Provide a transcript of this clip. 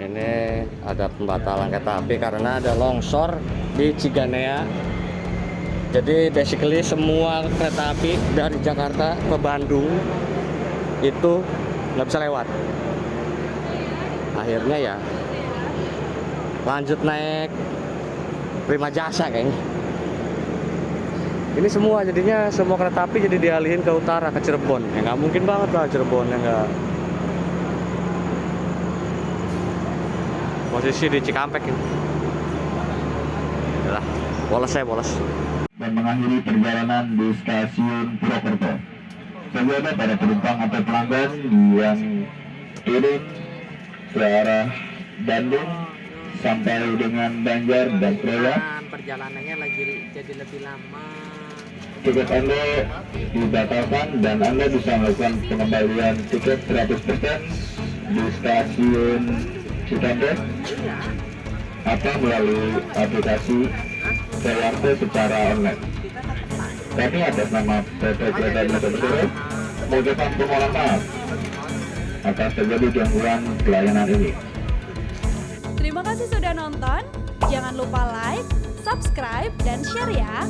ini ada pembatalan kereta api karena ada longsor di Ciganea. Jadi basically semua kereta api dari Jakarta ke Bandung itu nggak bisa lewat. Akhirnya ya lanjut naik Prima Jasa kayaknya. Ini semua jadinya semua kereta api jadi dialihin ke utara ke Cirebon. Ya nggak mungkin banget lah Cirebon ya nggak posisi di Cikampek ini lah bolos saya bolos dan mengakhiri perjalanan di stasiun Purwokerto. Sebelumnya para penumpang atau pelanggan yang turun ke arah Bandung sampai dengan Banjar dan Proya Dan perjalanannya lagi jadi lebih lama. tiket Anda dibatalkan dan Anda bisa melakukan pengembalian tiket 100% di stasiun Cikampek atau melalui aplikasi Jakarta secara online. Kami atas nama PT Kereta Api Nusantara mengucapkan permohonan maaf atas terjadi gangguan pelayanan ini. Terima kasih sudah nonton. Jangan lupa like, subscribe, dan share ya.